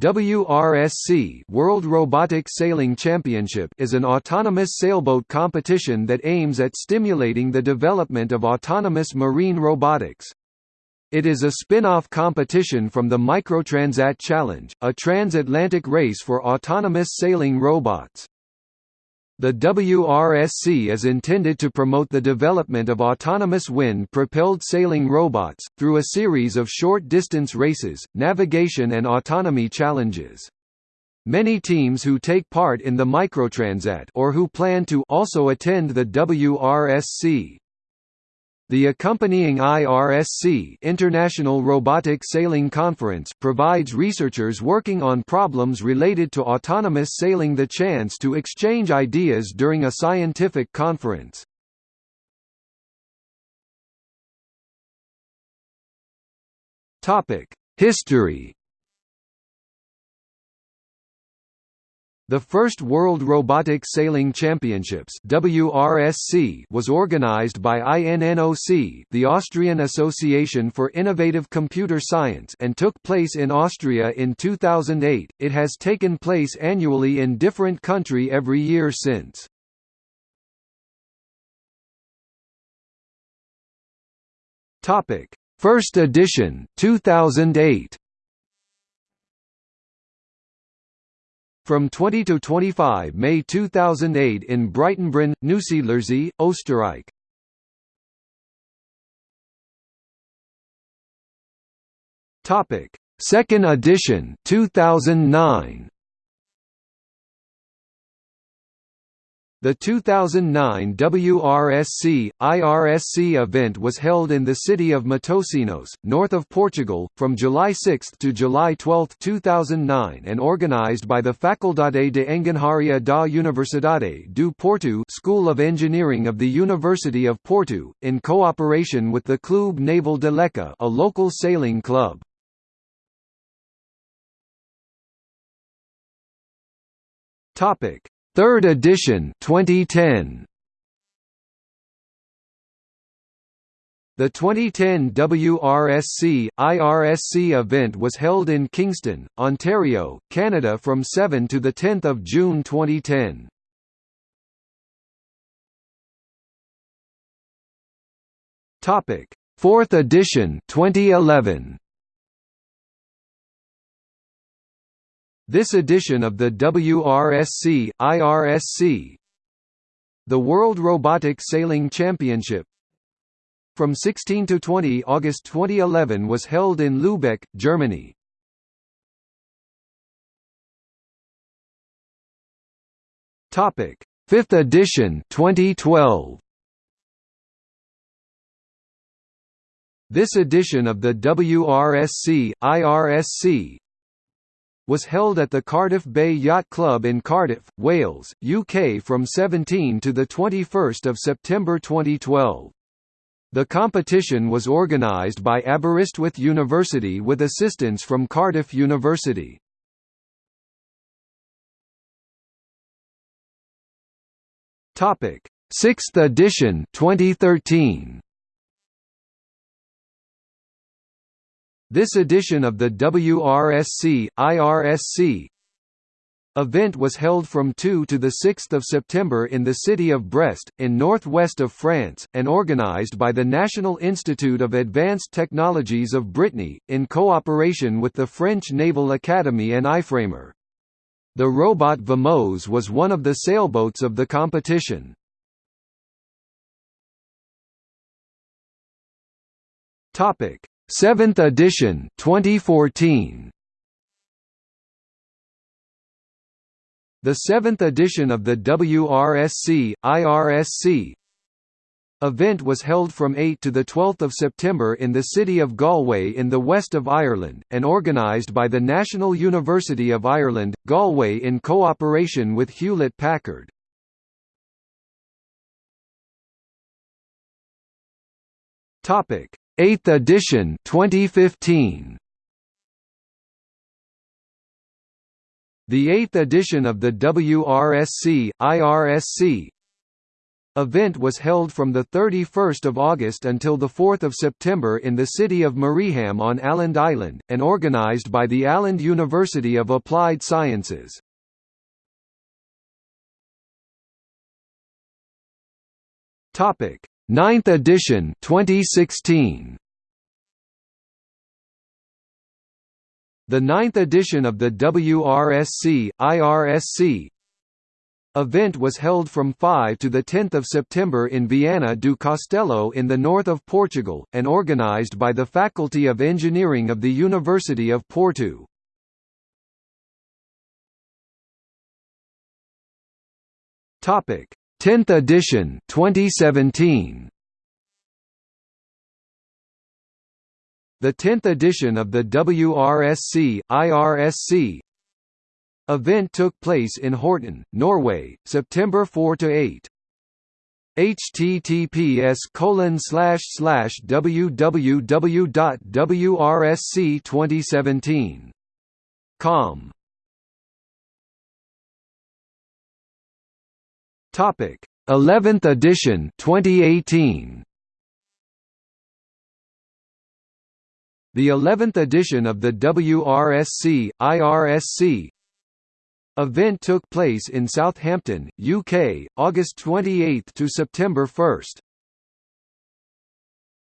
WRSC World Robotic Sailing Championship is an autonomous sailboat competition that aims at stimulating the development of autonomous marine robotics. It is a spin-off competition from the Microtransat Challenge, a transatlantic race for autonomous sailing robots. The WRSC is intended to promote the development of autonomous wind-propelled sailing robots, through a series of short-distance races, navigation and autonomy challenges. Many teams who take part in the Microtransat or who plan to also attend the WRSC. The accompanying IRSC International Robotic Sailing Conference provides researchers working on problems related to autonomous sailing the chance to exchange ideas during a scientific conference. History The first World Robotic Sailing Championships WRSC was organized by INNOC the Austrian Association for Innovative Computer Science and took place in Austria in 2008. It has taken place annually in different country every year since. Topic: First edition 2008 From 20 to 25 May 2008 in Breitenbrunn, Neusiedlersee, Österreich. Topic: Second edition 2009. The 2009 WRSC, IRSC event was held in the city of Matosinhos, north of Portugal, from July 6 to July 12, 2009 and organized by the Faculdade de Engenharia da Universidade do Porto School of Engineering of the University of Porto, in cooperation with the Clube Naval de Leca a local sailing club. Topic Third edition 2010. The 2010 WRSC, IRSC event was held in Kingston, Ontario, Canada from 7 to 10 June 2010. Topic: Fourth edition 2011. This edition of the WRSC, IRSC the World Robotic Sailing Championship from 16 to 20 August 2011 was held in Lübeck, Germany. Topic: 5th edition 2012. This edition of the WRSC, IRSC was held at the Cardiff Bay Yacht Club in Cardiff, Wales, UK from 17 to 21 September 2012. The competition was organised by Aberystwyth University with assistance from Cardiff University. Topic: 6th edition 2013. This edition of the WRSC, IRSC event was held from 2 to 6 September in the city of Brest, in northwest of France, and organised by the National Institute of Advanced Technologies of Brittany, in cooperation with the French Naval Academy and IFREMER. The robot Vaimos was one of the sailboats of the competition. Topic 7th edition 2014 The 7th edition of the WRSC IRSC event was held from 8 to the 12th of September in the city of Galway in the west of Ireland and organised by the National University of Ireland Galway in cooperation with Hewlett Packard. Topic 8th edition 2015 The 8th edition of the WRSC IRSC Event was held from 31 August until 4 September in the city of Mariehamn on Åland Island, and organised by the Åland University of Applied Sciences. Topic: 9th edition 2016. The ninth edition of the WRSC, IRSC, event was held from 5 to 10 September in Viana do Castelo in the north of Portugal, and organised by the Faculty of Engineering of the University of Porto. Topic: 10th edition 2017. The 10th edition of the WRSC, IRSC event took place in Horten, Norway, September 4 to 8. https colon slash slash www.wrsc2017.com Topic 11th edition 2018 The 11th edition of the WRSC, IRSC event took place in Southampton, UK, August 28 to September 1.